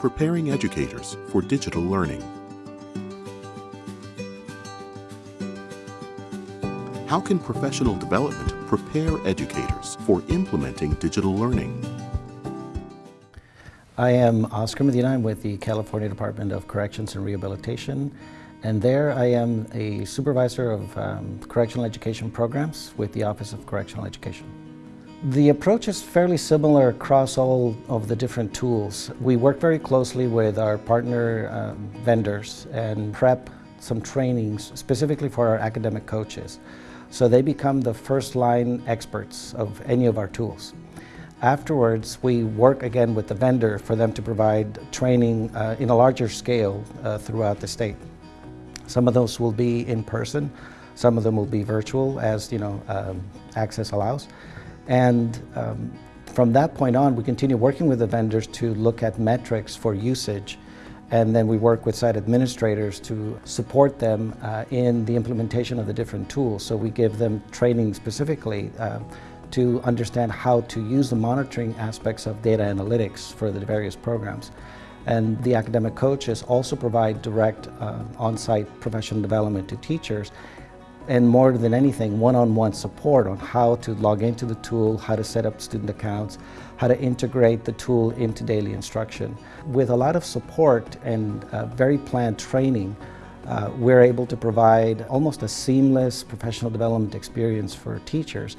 preparing educators for digital learning. How can professional development prepare educators for implementing digital learning? I am Oscar Medina. I'm with the California Department of Corrections and Rehabilitation. And there I am a supervisor of um, correctional education programs with the Office of Correctional Education. The approach is fairly similar across all of the different tools. We work very closely with our partner um, vendors and prep some trainings specifically for our academic coaches. So they become the first line experts of any of our tools. Afterwards, we work again with the vendor for them to provide training uh, in a larger scale uh, throughout the state. Some of those will be in person, some of them will be virtual as you know um, access allows. And um, from that point on, we continue working with the vendors to look at metrics for usage. And then we work with site administrators to support them uh, in the implementation of the different tools. So we give them training specifically uh, to understand how to use the monitoring aspects of data analytics for the various programs. And the academic coaches also provide direct uh, on-site professional development to teachers and more than anything, one-on-one -on -one support on how to log into the tool, how to set up student accounts, how to integrate the tool into daily instruction. With a lot of support and uh, very planned training, uh, we're able to provide almost a seamless professional development experience for teachers,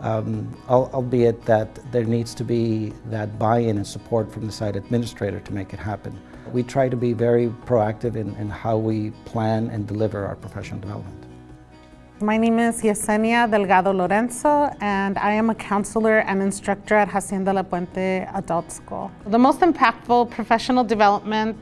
um, albeit that there needs to be that buy-in and support from the site administrator to make it happen. We try to be very proactive in, in how we plan and deliver our professional development. My name is Yesenia Delgado Lorenzo, and I am a counselor and instructor at Hacienda La Puente Adult School. The most impactful professional development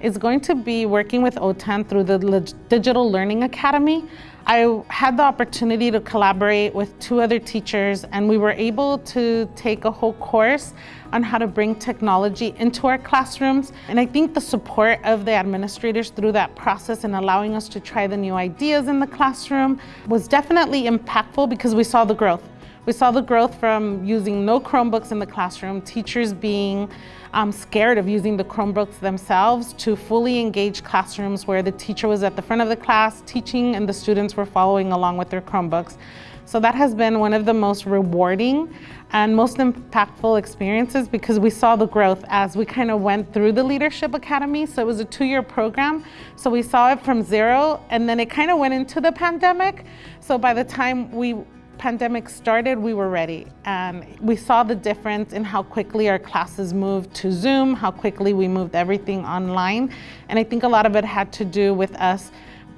is going to be working with OTAN through the Digital Learning Academy. I had the opportunity to collaborate with two other teachers and we were able to take a whole course on how to bring technology into our classrooms. And I think the support of the administrators through that process and allowing us to try the new ideas in the classroom was definitely impactful because we saw the growth. We saw the growth from using no Chromebooks in the classroom, teachers being um, scared of using the Chromebooks themselves to fully engage classrooms where the teacher was at the front of the class teaching and the students were following along with their Chromebooks. So that has been one of the most rewarding and most impactful experiences because we saw the growth as we kind of went through the Leadership Academy. So it was a two-year program. So we saw it from zero and then it kind of went into the pandemic. So by the time we pandemic started, we were ready. And we saw the difference in how quickly our classes moved to Zoom, how quickly we moved everything online. And I think a lot of it had to do with us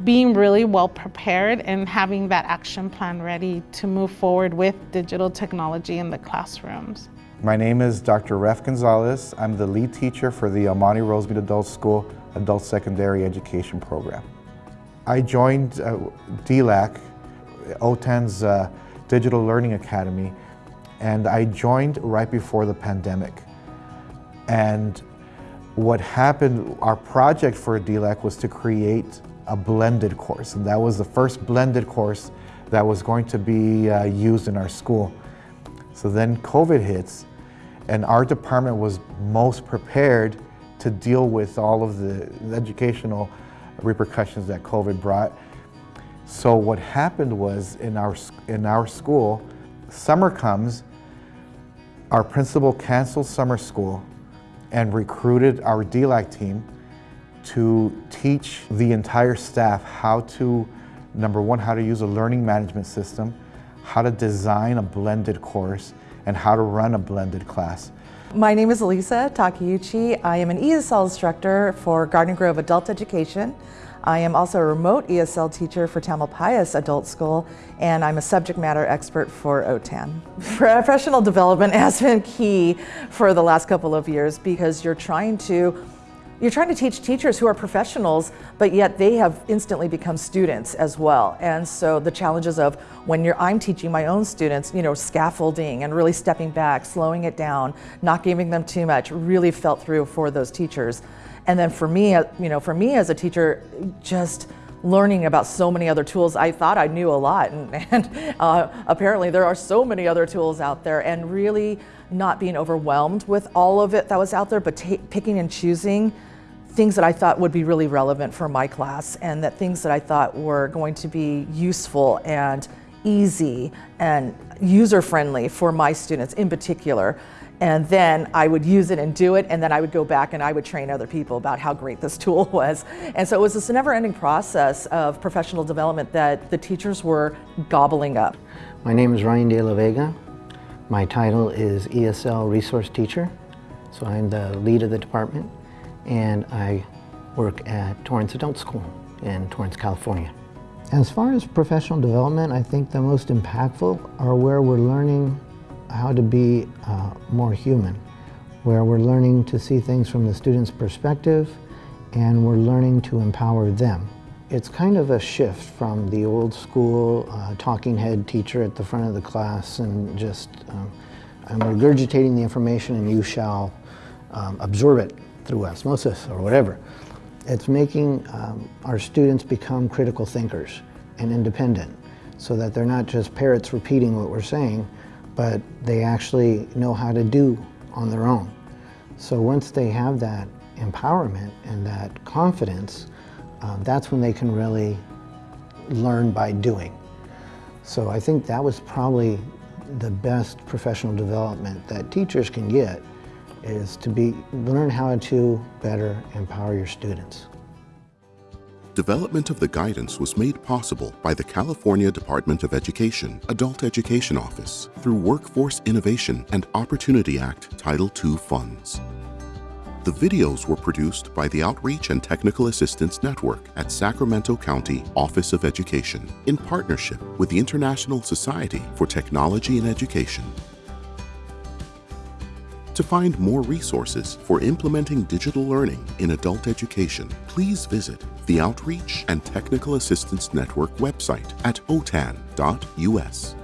being really well prepared and having that action plan ready to move forward with digital technology in the classrooms. My name is Dr. Ref Gonzalez. I'm the lead teacher for the Monte Rosemead Adult School Adult Secondary Education Program. I joined uh, DLAC, OTAN's uh, Digital Learning Academy, and I joined right before the pandemic. And what happened, our project for DLAC was to create a blended course, and that was the first blended course that was going to be uh, used in our school. So then COVID hits, and our department was most prepared to deal with all of the educational repercussions that COVID brought. So what happened was in our, in our school, summer comes, our principal canceled summer school and recruited our DLAC team to teach the entire staff how to, number one, how to use a learning management system, how to design a blended course, and how to run a blended class. My name is Elisa Takeuchi. I am an ESL instructor for Garden Grove Adult Education. I am also a remote ESL teacher for Tamalpais Adult School, and I'm a subject matter expert for OTAN. Professional development has been key for the last couple of years because you're trying to you're trying to teach teachers who are professionals, but yet they have instantly become students as well. And so the challenges of when you're, I'm teaching my own students, you know, scaffolding and really stepping back, slowing it down, not giving them too much, really felt through for those teachers. And then for me, uh, you know, for me as a teacher, just learning about so many other tools. I thought I knew a lot, and, and uh, apparently there are so many other tools out there, and really not being overwhelmed with all of it that was out there, but picking and choosing things that I thought would be really relevant for my class, and that things that I thought were going to be useful and easy and user friendly for my students in particular and then I would use it and do it, and then I would go back and I would train other people about how great this tool was. And so it was this never-ending process of professional development that the teachers were gobbling up. My name is Ryan De La Vega. My title is ESL Resource Teacher, so I'm the lead of the department, and I work at Torrance Adult School in Torrance, California. As far as professional development, I think the most impactful are where we're learning how to be uh, more human, where we're learning to see things from the student's perspective and we're learning to empower them. It's kind of a shift from the old school uh, talking head teacher at the front of the class and just um, I'm regurgitating the information and you shall um, absorb it through osmosis or whatever. It's making um, our students become critical thinkers and independent so that they're not just parrots repeating what we're saying, but they actually know how to do on their own. So once they have that empowerment and that confidence, um, that's when they can really learn by doing. So I think that was probably the best professional development that teachers can get is to be learn how to better empower your students. Development of the guidance was made possible by the California Department of Education Adult Education Office through Workforce Innovation and Opportunity Act Title II funds. The videos were produced by the Outreach and Technical Assistance Network at Sacramento County Office of Education in partnership with the International Society for Technology and Education to find more resources for implementing digital learning in adult education, please visit the Outreach and Technical Assistance Network website at otan.us.